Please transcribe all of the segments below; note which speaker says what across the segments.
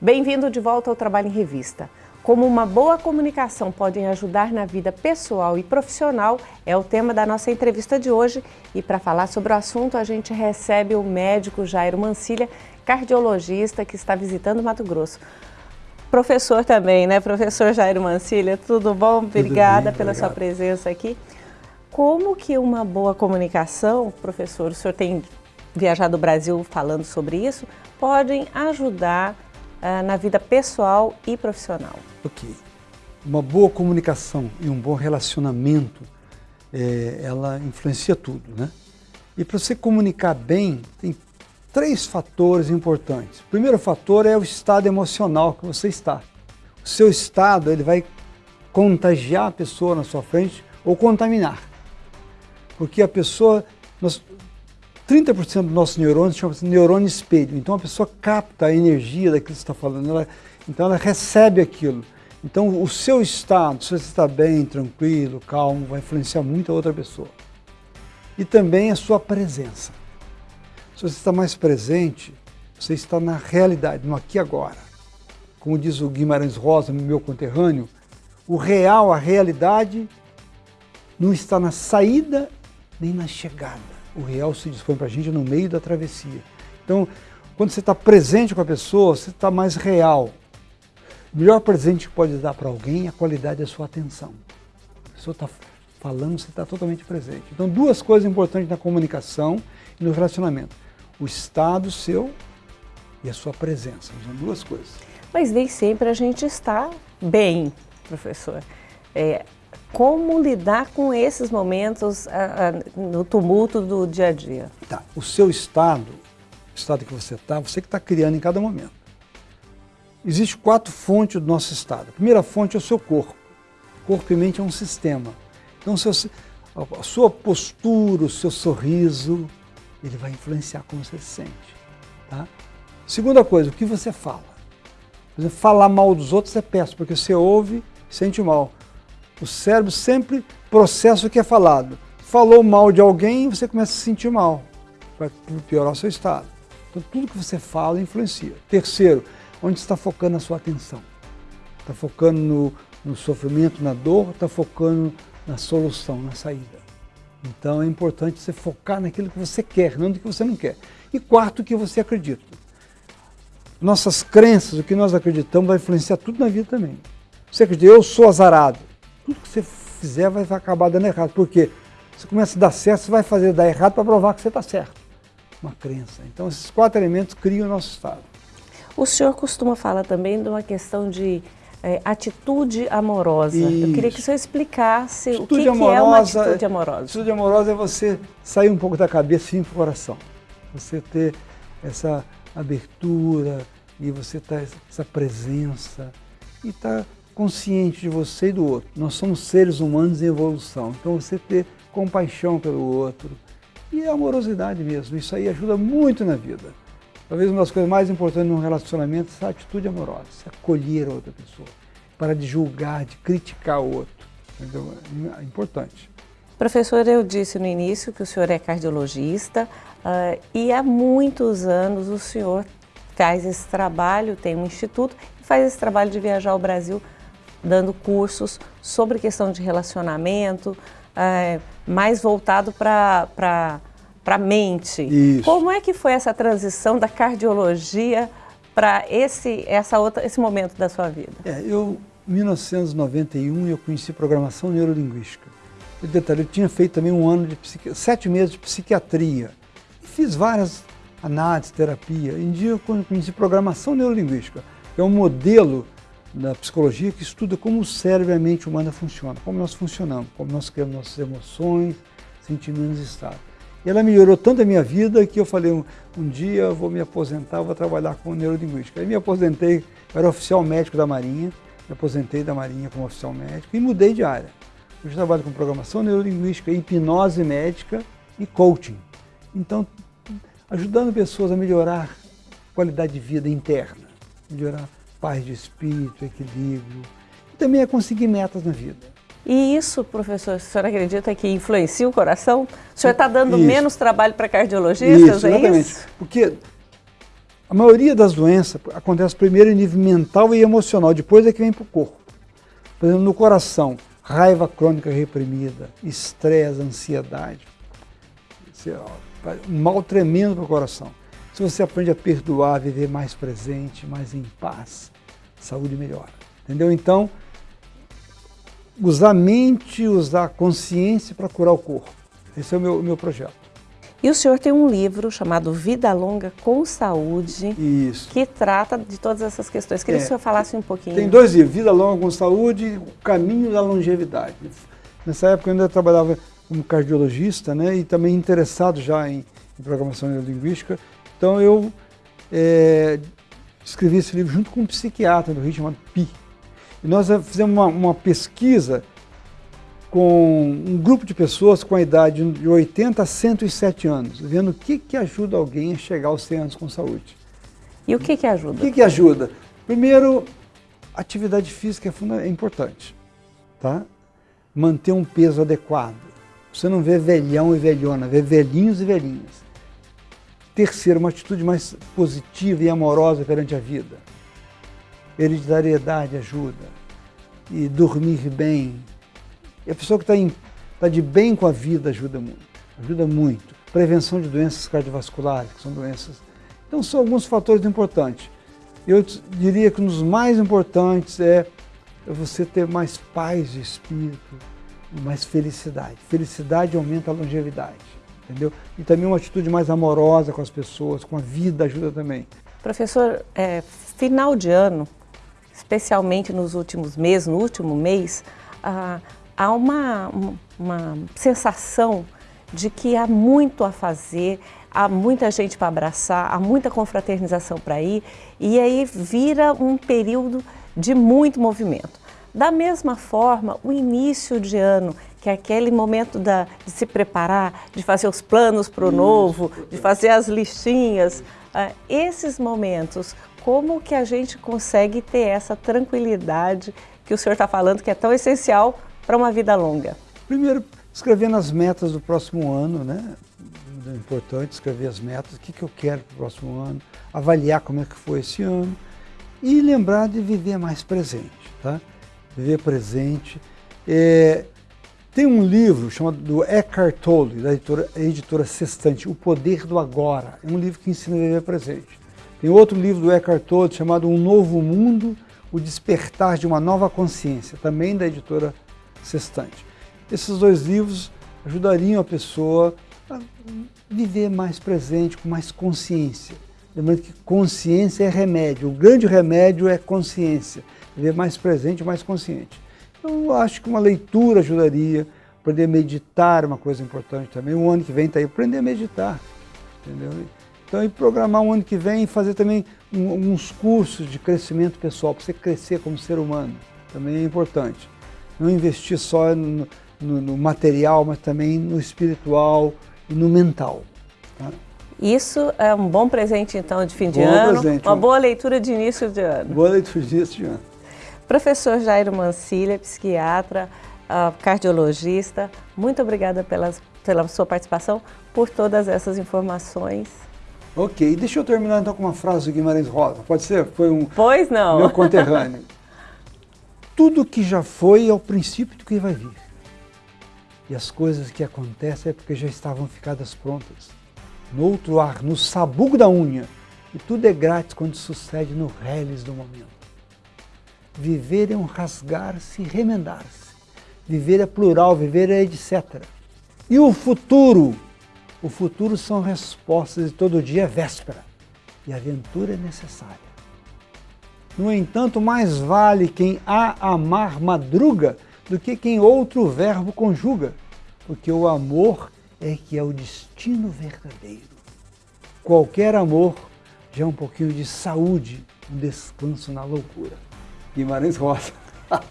Speaker 1: Bem-vindo de volta ao Trabalho em Revista. Como uma boa comunicação pode ajudar na vida pessoal e profissional é o tema da nossa entrevista de hoje. E para falar sobre o assunto, a gente recebe o médico Jairo Mancilha, cardiologista que está visitando Mato Grosso. Professor também, né? Professor Jairo Mancilha, tudo bom? Obrigada
Speaker 2: bem,
Speaker 1: pela
Speaker 2: obrigado.
Speaker 1: sua presença aqui. Como que uma boa comunicação, professor, o senhor tem viajado o Brasil falando sobre isso, podem ajudar ah, na vida pessoal e profissional?
Speaker 2: Ok. Uma boa comunicação e um bom relacionamento, eh, ela influencia tudo, né? E para você comunicar bem, tem três fatores importantes. O primeiro fator é o estado emocional que você está. O seu estado, ele vai contagiar a pessoa na sua frente ou contaminar. Porque a pessoa, nós, 30% dos nossos neurônios chama-se neurônio espelho. Então a pessoa capta a energia daquilo que você está falando, ela, então ela recebe aquilo. Então o seu estado, se você está bem, tranquilo, calmo, vai influenciar muito a outra pessoa. E também a sua presença. Se você está mais presente, você está na realidade, no aqui e agora. Como diz o Guimarães Rosa, meu conterrâneo, o real, a realidade, não está na saída nem na chegada. O real se dispõe para a gente no meio da travessia. Então, quando você está presente com a pessoa, você está mais real. O melhor presente que pode dar para alguém é a qualidade da sua atenção. A pessoa está falando, você está totalmente presente. Então, duas coisas importantes na comunicação e no relacionamento. O estado seu e a sua presença. São duas coisas.
Speaker 1: Mas nem sempre a gente está bem, professor. É, como lidar com esses momentos ah, ah, no tumulto do dia a dia?
Speaker 2: Tá. O seu estado, o estado que você está, você que está criando em cada momento. Existem quatro fontes do nosso estado. A primeira fonte é o seu corpo. Corpo e mente é um sistema. Então, seu, a sua postura, o seu sorriso, ele vai influenciar como você se sente. Tá? Segunda coisa, o que você fala. Por exemplo, falar mal dos outros é péssimo, porque você ouve sente mal. O cérebro sempre processa o que é falado. Falou mal de alguém, você começa a se sentir mal. Vai piorar o seu estado. Então, tudo que você fala influencia. Terceiro, onde está focando a sua atenção? Está focando no, no sofrimento, na dor, está focando na solução, na saída. Então é importante você focar naquilo que você quer, não no que você não quer. E quarto, o que você acredita. Nossas crenças, o que nós acreditamos, vai influenciar tudo na vida também. Você acredita, eu sou azarado. Tudo que você fizer vai acabar dando errado. Por quê? Você começa a dar certo, você vai fazer dar errado para provar que você está certo. Uma crença. Então esses quatro elementos criam o nosso estado.
Speaker 1: O senhor costuma falar também de uma questão de é, atitude amorosa.
Speaker 2: Isso.
Speaker 1: Eu queria que o senhor explicasse
Speaker 2: Atitude
Speaker 1: o que, que
Speaker 2: amorosa,
Speaker 1: é uma atitude amorosa.
Speaker 2: Atitude amorosa é você sair um pouco da cabeça e ir para o coração. Você ter essa abertura e você ter essa presença e estar consciente de você e do outro. Nós somos seres humanos em evolução, então você ter compaixão pelo outro e amorosidade mesmo. Isso aí ajuda muito na vida. Talvez uma das coisas mais importantes num relacionamento é essa atitude amorosa, acolher a outra pessoa, para de julgar, de criticar o outro. Entendeu? É importante.
Speaker 1: Professor, eu disse no início que o senhor é cardiologista uh, e há muitos anos o senhor faz esse trabalho, tem um instituto e faz esse trabalho de viajar ao Brasil dando cursos sobre questão de relacionamento, uh, mais voltado para a mente.
Speaker 2: Isso.
Speaker 1: Como é que foi essa transição da cardiologia para esse, essa outra, esse momento da sua vida?
Speaker 2: É, eu, em 1991, eu conheci programação neurolinguística. Eu, detalhe, eu tinha feito também um ano de psiqui... sete meses de psiquiatria. E fiz várias análises, terapia. Em dia eu conheci programação neurolinguística, é um modelo da psicologia que estuda como o cérebro a mente humana funcionam, como nós funcionamos, como nós criamos nossas emoções, sentimentos e estados. E ela melhorou tanto a minha vida que eu falei, um, um dia eu vou me aposentar, vou trabalhar com neurolinguística. Aí me aposentei, eu era oficial médico da Marinha, me aposentei da Marinha como oficial médico e mudei de área. Hoje trabalho com programação neurolinguística, hipnose médica e coaching. Então, ajudando pessoas a melhorar a qualidade de vida interna, melhorar paz de espírito, equilíbrio, e também a conseguir metas na vida.
Speaker 1: E isso, professor, a senhora acredita que influencia o coração? O senhor está dando
Speaker 2: isso.
Speaker 1: menos trabalho para cardiologistas,
Speaker 2: isso,
Speaker 1: é
Speaker 2: exatamente.
Speaker 1: isso?
Speaker 2: Porque a maioria das doenças acontece primeiro em nível mental e emocional, depois é que vem para o corpo. Por exemplo, no coração, raiva crônica reprimida, estresse, ansiedade, um mal tremendo para o coração. Se você aprende a perdoar, viver mais presente, mais em paz, saúde melhora. Entendeu? Então, usar a mente, usar a consciência para curar o corpo. Esse é o meu, meu projeto.
Speaker 1: E o senhor tem um livro chamado Vida Longa com Saúde,
Speaker 2: Isso.
Speaker 1: que trata de todas essas questões. Queria é. que o senhor falasse um pouquinho.
Speaker 2: Tem dois livros, Vida Longa com Saúde e O Caminho da Longevidade. Nessa época eu ainda trabalhava como cardiologista né, e também interessado já em, em programação neurolinguística. Então eu é, escrevi esse livro junto com um psiquiatra do Rio chamado Pi. E nós fizemos uma, uma pesquisa com um grupo de pessoas com a idade de 80 a 107 anos, vendo o que, que ajuda alguém a chegar aos 100 anos com saúde.
Speaker 1: E o que, que ajuda?
Speaker 2: O que, que ajuda? Primeiro, atividade física é, é importante, tá? Manter um peso adequado. Você não vê velhão e velhona, vê velhinhos e velhinhas. Terceiro, uma atitude mais positiva e amorosa perante a vida. Hereditariedade ajuda. E dormir bem, e a pessoa que está tá de bem com a vida ajuda muito, ajuda muito. Prevenção de doenças cardiovasculares, que são doenças... Então são alguns fatores importantes. Eu diria que um dos mais importantes é você ter mais paz de espírito, mais felicidade. Felicidade aumenta a longevidade, entendeu? E também uma atitude mais amorosa com as pessoas, com a vida ajuda também.
Speaker 1: Professor, é, final de ano, especialmente nos últimos meses, no último mês, ah, há uma, uma sensação de que há muito a fazer, há muita gente para abraçar, há muita confraternização para ir, e aí vira um período de muito movimento. Da mesma forma, o início de ano, que é aquele momento da, de se preparar, de fazer os planos para o novo, de fazer as listinhas, uh, esses momentos, como que a gente consegue ter essa tranquilidade que o senhor está falando que é tão essencial para uma vida longa?
Speaker 2: Primeiro, escrevendo as metas do próximo ano, né? É importante escrever as metas, o que, que eu quero para o próximo ano, avaliar como é que foi esse ano e lembrar de viver mais presente, tá? Viver presente. É, tem um livro chamado do Eckhart Tolle, da editora, editora Sextante, O Poder do Agora. É um livro que ensina a viver presente. Tem outro livro do Eckhart Tolle chamado Um Novo Mundo, O Despertar de uma Nova Consciência, também da editora sextante. Esses dois livros ajudariam a pessoa a viver mais presente, com mais consciência. Lembrando que consciência é remédio, o grande remédio é consciência, viver mais presente, mais consciente. Eu acho que uma leitura ajudaria, aprender a meditar é uma coisa importante também. O ano que vem está aí, aprender a meditar, entendeu? Então, e programar um ano que vem e fazer também um, uns cursos de crescimento pessoal, para você crescer como ser humano, também é importante não investir só no, no, no material, mas também no espiritual e no mental. Tá?
Speaker 1: Isso é um bom presente, então, de fim de bom ano, presente, uma boa leitura de início de ano.
Speaker 2: Boa leitura de início de ano.
Speaker 1: Professor Jairo Mancilha, psiquiatra, uh, cardiologista, muito obrigada pelas, pela sua participação, por todas essas informações.
Speaker 2: Ok, deixa eu terminar então com uma frase do Guimarães Rosa, pode ser? Foi um
Speaker 1: pois não.
Speaker 2: meu conterrâneo. Tudo que já foi é o princípio do que vai vir. E as coisas que acontecem é porque já estavam ficadas prontas. No outro ar, no sabugo da unha. E tudo é grátis quando sucede no reles do momento. Viver é um rasgar-se e remendar-se. Viver é plural, viver é etc. E o futuro? O futuro são respostas e todo dia é véspera. E a aventura é necessária. No entanto, mais vale quem a amar madruga do que quem outro verbo conjuga, porque o amor é que é o destino verdadeiro. Qualquer amor já é um pouquinho de saúde, um descanso na loucura. Guimarães Rosa.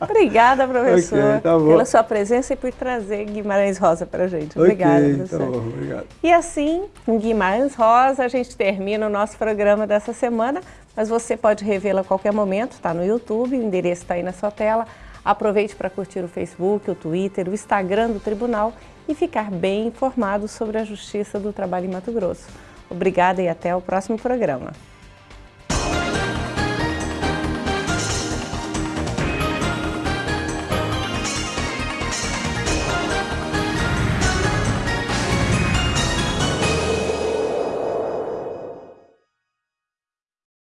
Speaker 1: Obrigada, professor, okay, tá pela sua presença e por trazer Guimarães Rosa para a gente. Obrigada, okay, professor. Tá bom, obrigado. E assim, com Guimarães Rosa, a gente termina o nosso programa dessa semana, mas você pode revê-la a qualquer momento, está no YouTube, o endereço está aí na sua tela. Aproveite para curtir o Facebook, o Twitter, o Instagram do Tribunal e ficar bem informado sobre a Justiça do Trabalho em Mato Grosso. Obrigada e até o próximo programa.